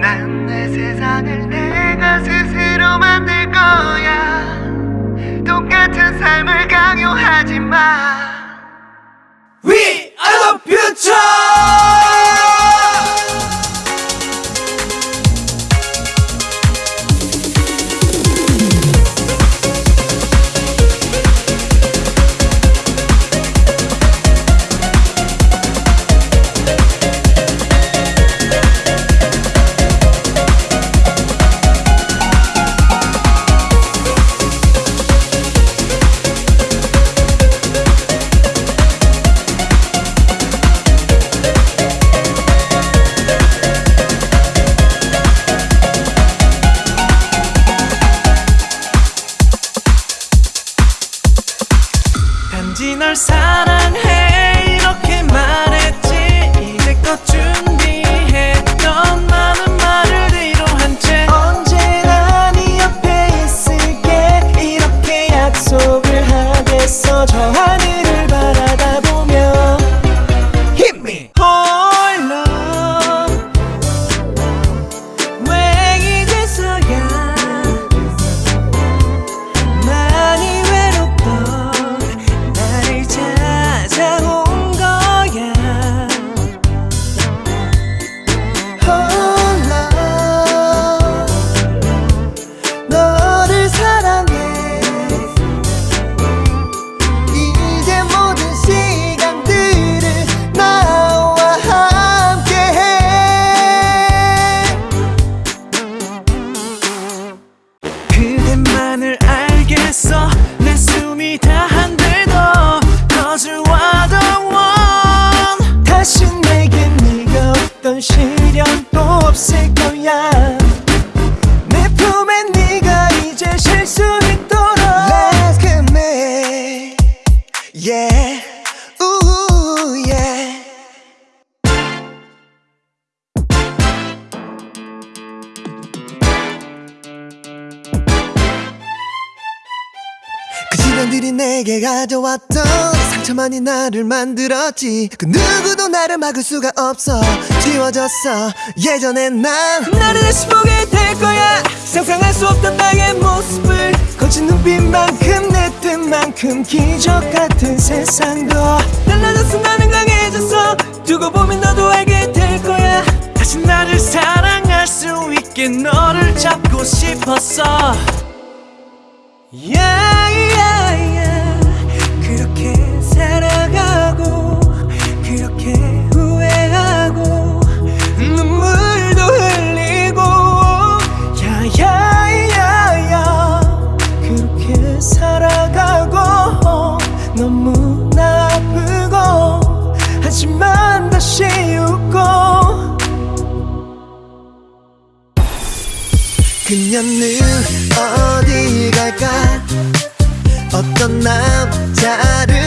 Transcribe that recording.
난 내 세상을 내가 스스로 만들 거야. 똑같은 삶을 강요하지 마. We 널 사랑해 시간들이 내게 가져왔던 상처만이 나를 만들었지. 그 누구도 나를 막을 수가 없어. 지워졌어. 예전에 난 나를 다시 보게 될 거야. 상상할 수 없던 나의 모습을 거친 눈빛만큼 만큼 기적 같은 세상도. 달라졌어 나는 강해졌어. 두고 보면 너도 알게 될 거야. 다시 나를 사랑할 수 있게 너를 잡고 싶었어. Yeah, 그녀는 어디 갈까? 어떤 남자를